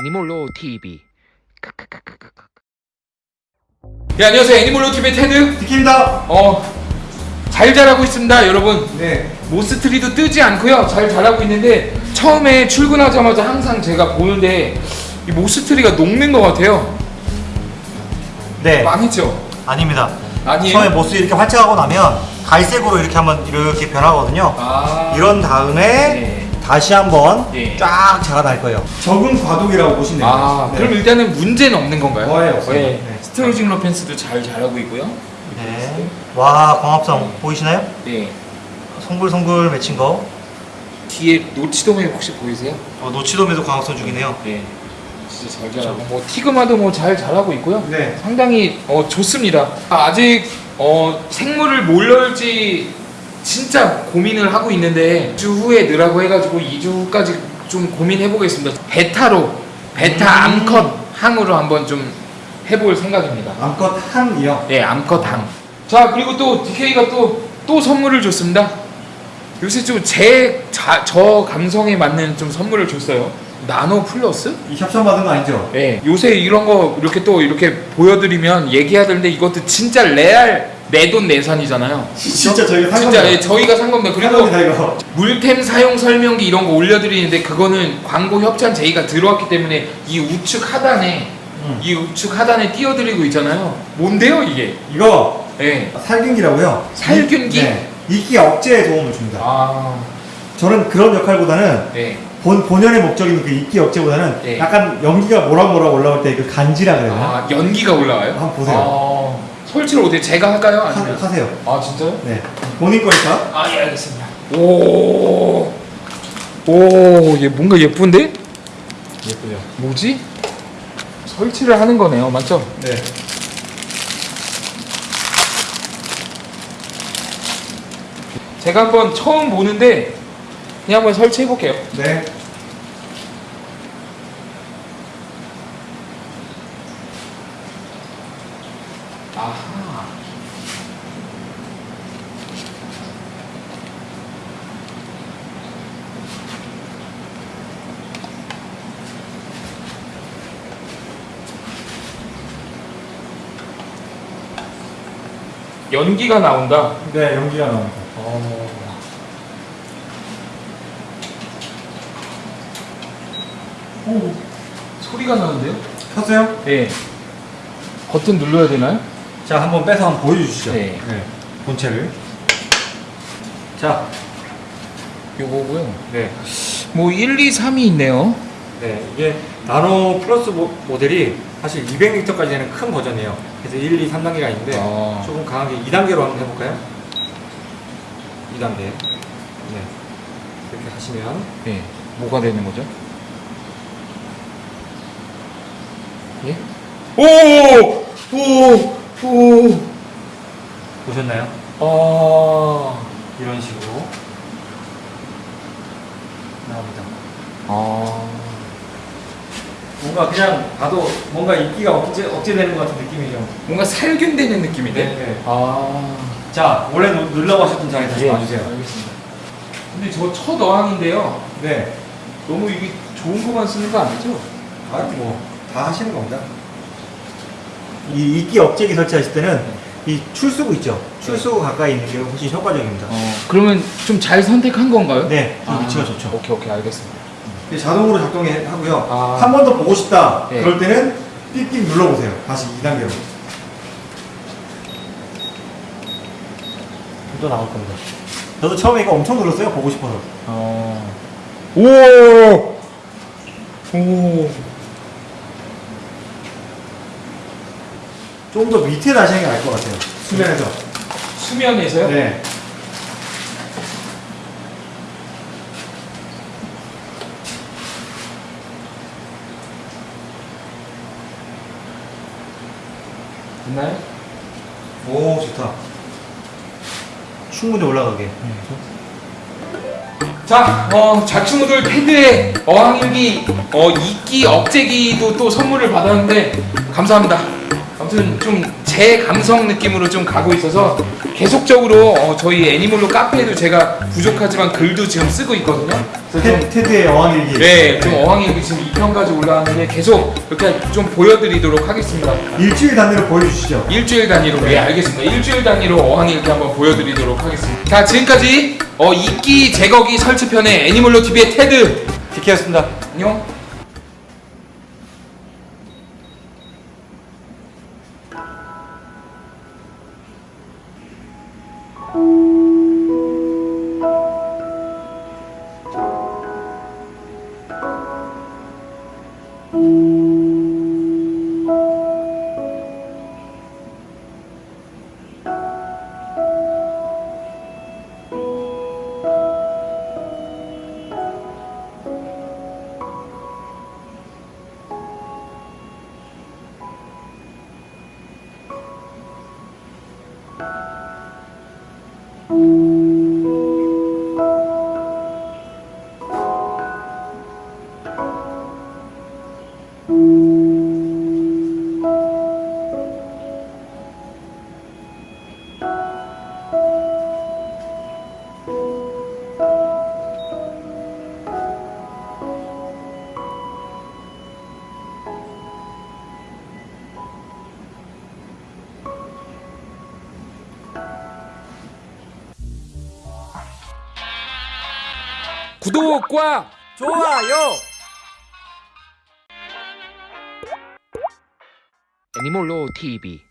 애니몰로 TV. 네 안녕하세요 애니몰로 TV 테드. 디키입니다. 어. 잘 자라고 있습니다 여러분 네. moss tree도 뜨지 않고요 잘 자라고 있는데 처음에 출근하자마자 항상 제가 보는데 이 moss tree가 녹는 것 같아요 네. 망했죠? 아닙니다. 아니에요? 처음에 moss 이렇게 활착하고 나면 갈색으로 이렇게 한번 이렇게 변하거든요. 아 이런 다음에 네. 다시 한번 네. 쫙 자라날 거예요. 저건 과도기라고 보시면 돼요. 아 네. 그럼 일단은 문제는 없는 건가요? 거의 없어요. 네. 네. Staurogyne repens도 잘 자라고 있고요 네. 와 광합성 보이시나요? 네 송글송글 맺힌 거. 뒤에 노치도메 혹시 보이세요? 어, 노치돔에도 광합성 중이네요. 네 진짜 잘 자라고 뭐 티그마도 뭐 잘 자라고 있고요 네. 상당히 어, 좋습니다. 아직 어, 생물을 뭘 넣을지 진짜 고민을 하고 있는데 2주 후에 넣으라고 해가지고 2주 후까지 좀 고민해 보겠습니다. 베타로 베타 음. 암컷 항으로 한번 좀 해볼 생각입니다. 암컷 한이요. 네, 암컷 항. 자 그리고 또 DK가 또또 선물을 줬습니다. 요새 좀 제 저 감성에 맞는 좀 선물을 줬어요. 나노 플러스? 이 협찬 받은 거 아니죠? 네, 요새 이런 거 이렇게 또 이렇게 보여드리면 되는데 이것도 진짜 레알 내 돈 내산이잖아요. 진짜 저희가 산 진짜 겁니다. 예, 저희가 산 겁니다. 산 그리고. 물템 사용 설명기 이런 거 올려드리는데 그거는 광고 협찬 제의가 들어왔기 때문에 이 우측 하단에 음. 이 우측 하단에 띄워드리고 있잖아요. 뭔데요 이게? 이거 예. 살균기라고요. 살균기? 이- 네. 이끼 억제에 도움을 줍니다. 아, 저는 그런 역할보다는 네. 본 본연의 목적인 그 이끼 억제보다는 네. 약간 연기가 모락모락 올라올 때 그 간지라 그래요. 아 연기가 올라와요? 한번 보세요. 아, 설치를 어떻게 제가 할까요? 아니면? 하, 세요 아 진짜요? 네. 본인 거니까. 아, 예, 알겠습니다. 오, 오, 얘 뭔가 예쁜데? 예쁘죠. 뭐지? 설치를 하는 거네요, 맞죠? 네. 제가 한번 처음 보는데 그냥 한번 설치해 볼게요. 네. 연기가 나온다. 네, 연기가 나옵니다. 어. 오, 소리가 나는데요? 켰어요? 네. 버튼 눌러야 되나요? 자, 한번 빼서 한번 보여주시죠. 네. 본체를. 자, 요거고요. 네. 뭐 1, 2, 3이 있네요. 네, 이게 나노 플러스 모, 모델이 사실 200리터까지 되는 큰 버전이에요. 그래서 1, 2, 3단계가 있는데 아. 조금 강하게 2단계로 한번 해볼까요? 2단계. 네. 이렇게 하시면 네. 뭐가 되는 거죠? 예? 오! 오! 오! 보셨나요? 아. 이런 식으로 나옵니다. 아. 뭔가 그냥 봐도 뭔가 인기가 억제, 억제되는 것 같은 느낌이죠. 뭔가 살균되는 느낌인데? 네. 아. 자, 원래 누- 누르라고 하셨던 장에 다시 예, 봐주세요. 알겠습니다. 근데 저 첫 어항인데요. 네. 너무 이게 좋은 것만 쓰는 거 아니죠? 아, 뭐, 다 하시는 겁니다. 이 이끼 억제기 설치하실 때는 이 출수구 있죠? 출수구 가까이 있는 게 훨씬 효과적입니다. 어, 그러면 좀 잘 선택한 건가요? 네, 좀 아, 위치가 좋죠. 오케이, 오케이, 알겠습니다. 자동으로 작동하고요. 아. 한번 더 보고 싶다. 네. 그럴 때는 삑삑 눌러보세요. 다시 2단계로. 또 나올 겁니다. 저도 처음에 이거 엄청 눌렀어요. 보고 싶어서. 어. 오! 오. 좀 더 밑에 다시 하는 게 나을 것 같아요. 수면에서. 수면에서요? 네. 있나요? 오, 좋다. 충분히 올라가게. 자, 어, 자충우돌 패드의 어항일기, 어, 이끼 억제기도 또 선물을 받았는데, 감사합니다. 아무튼 좀 제 감성 느낌으로 좀 가고 있어서 계속적으로 어, 저희 애니몰로 카페에도 제가 부족하지만 글도 지금 쓰고 있거든요. 그래서 좀 테, 테드의 어항일기. 네, 좀 어항일기 지금 2편까지 올라왔는데 계속 이렇게 좀 보여드리도록 하겠습니다. 일주일 단위로 보여주시죠. 일주일 단위로 예 알겠습니다. 일주일 단위로 어항일기 한번 보여드리도록 하겠습니다. 자 지금까지 어, 이끼 제거기 설치편의 애니멀로 TV의 테드 디키였습니다. 안녕. Thank you. 구독과 좋아요. 애니몰로 TV.